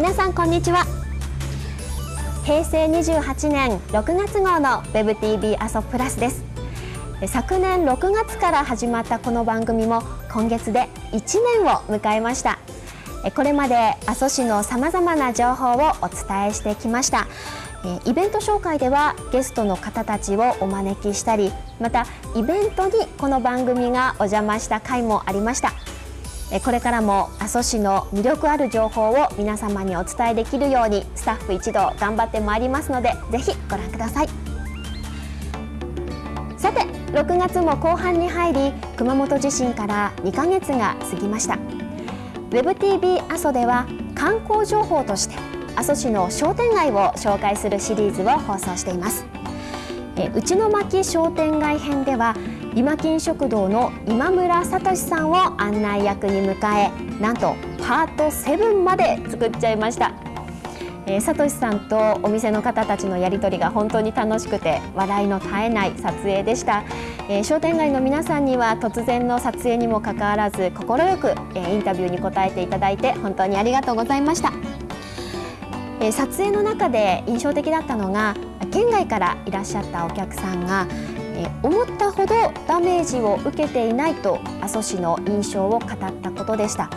皆さんこんにちは。平成28年6月号の WebTV 阿蘇プラスです。昨年6月から始まったこの番組も今月で1年を迎えました。これまで阿蘇市のさまざまな情報をお伝えしてきました。イベント紹介ではゲストの方たちをお招きしたりまたイベントにこの番組がお邪魔した回もありました。これからも阿蘇市の魅力ある情報を皆様にお伝えできるようにスタッフ一同頑張ってまいりますのでぜひご覧ください。さて6月も後半に入り熊本地震から2ヶ月が過ぎました。WebTV 阿蘇では観光情報として阿蘇市の商店街を紹介するシリーズを放送しています。内の巻商店街編では今金食堂の今村聡さんを案内役に迎えなんとパート7まで作っちゃいました。えー、さとしさんとお店の方たちのやり取りが本当に楽しくて笑いの絶えない撮影でした、えー、商店街の皆さんには突然の撮影にもかかわらず快く、えー、インタビューに答えていただいて本当にありがとうございました、えー、撮影の中で印象的だったのが県外からいらっしゃったお客さんが思ったほどダメージを受けていないと阿蘇市の印象を語ったことでした。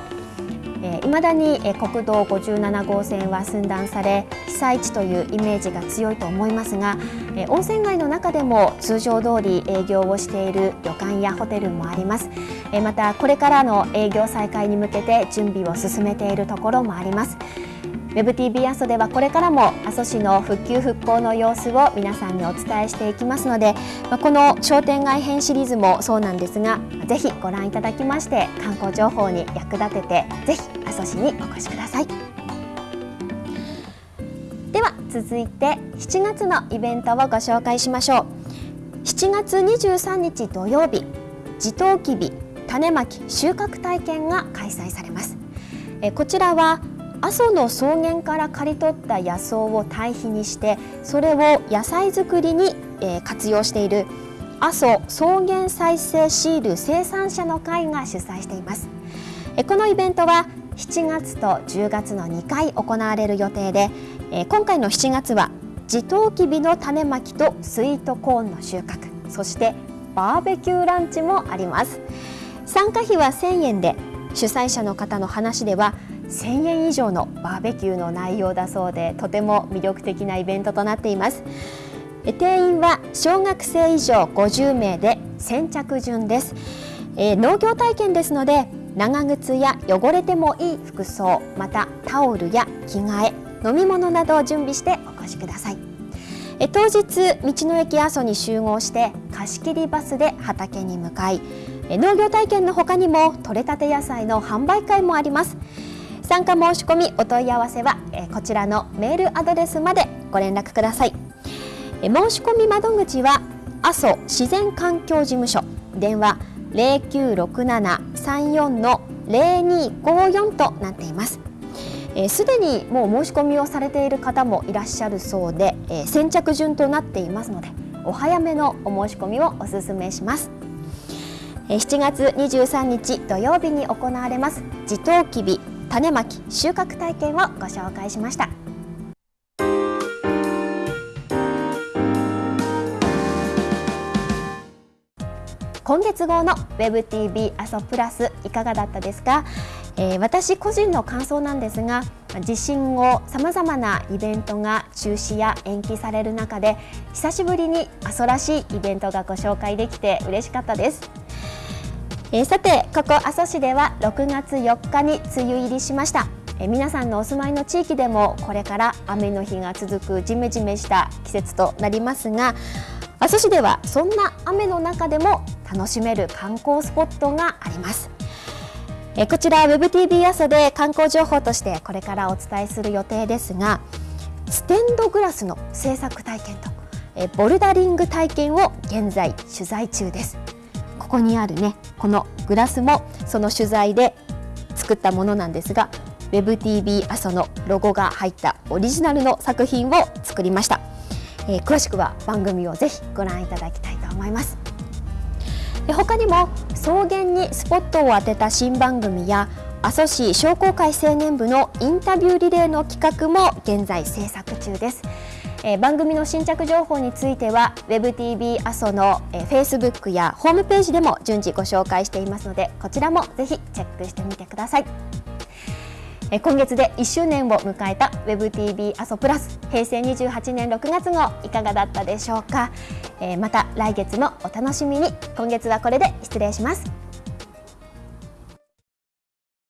いまだに国道57号線は寸断され被災地というイメージが強いと思いますが温泉街の中でも通常通り営業をしている旅館やホテルもあります。またこれからの営業再開に向けて準備を進めているところもあります。WebTV 阿蘇ではこれからも阿蘇市の復旧復興の様子を皆さんにお伝えしていきますのでこの商店街編シリーズもそうなんですがぜひご覧いただきまして観光情報に役立ててぜひ阿蘇市にお越しください。では続いて7月のイベントをご紹介しましょう。7月23日土曜日地頭きび種まき収穫体験が開催されます。こちらは阿蘇の草原から刈り取った野草を堆肥にしてそれを野菜作りに、え活用している。阿蘇草原再生シール生産者の会が主催しています。このイベントは7月と10月の2回行われる予定で今回の7月は地頭きびの種まきとスイートコーンの収穫そしてバーベキューランチもあります。参加費は1000円で主催者の方の話では1000円以上のバーベキューの内容だそうでとても魅力的なイベントとなっています。定員は小学生以上50名で先着順です、えー、農業体験ですので長靴や汚れてもいい服装またタオルや着替え飲み物などを準備してお越しください。え当日道の駅阿蘇に集合して貸し切りバスで畑に向かい農業体験の他にも採れたて野菜の販売会もあります。参加申し込みお問い合わせはこちらのメールアドレスまでご連絡ください。申し込み窓口は阿蘇自然環境事務所。電話096734の0254となっています。すで、にもう申し込みをされている方もいらっしゃるそうで、えー、先着順となっていますのでお早めのお申し込みをお勧めします。7月23日土曜日に行われます地頭きび種まき収穫体験をご紹介しました。今月号の WebTV 阿蘇プラスいかがだったですか、えー、私個人の感想なんですが地震後さまざまなイベントが中止や延期される中で久しぶりに阿蘇らしいイベントがご紹介できて嬉しかったです。えー、さてここ阿蘇市では6月4日に梅雨入りしました、えー、皆さんのお住まいの地域でもこれから雨の日が続くジメジメした季節となりますが阿蘇市ではそんな雨の中でも楽しめる観光スポットがあります。えこちら WebTV 阿蘇で観光情報としてこれからお伝えする予定ですがステンドグラスの制作体験とえボルダリング体験を現在取材中です。ここにあるねこのグラスもその取材で作ったものなんですが WebTV 阿蘇のロゴが入ったオリジナルの作品を作りました、えー、詳しくは番組をぜひご覧いただきたいと思いますで他にも草原にスポットを当てた新番組や阿蘇市商工会青年部のインタビューリレーの企画も現在制作中です。えー、番組の新着情報については WebTV 阿蘇の、えー、Facebook やホームページでも順次ご紹介していますのでこちらもぜひチェックしてみてください。えー、今月で1周年を迎えた WebTV 阿蘇プラス平成28年6月号いかがだったでしょうか、えー、また来月もお楽しみに今月はこれで失礼します。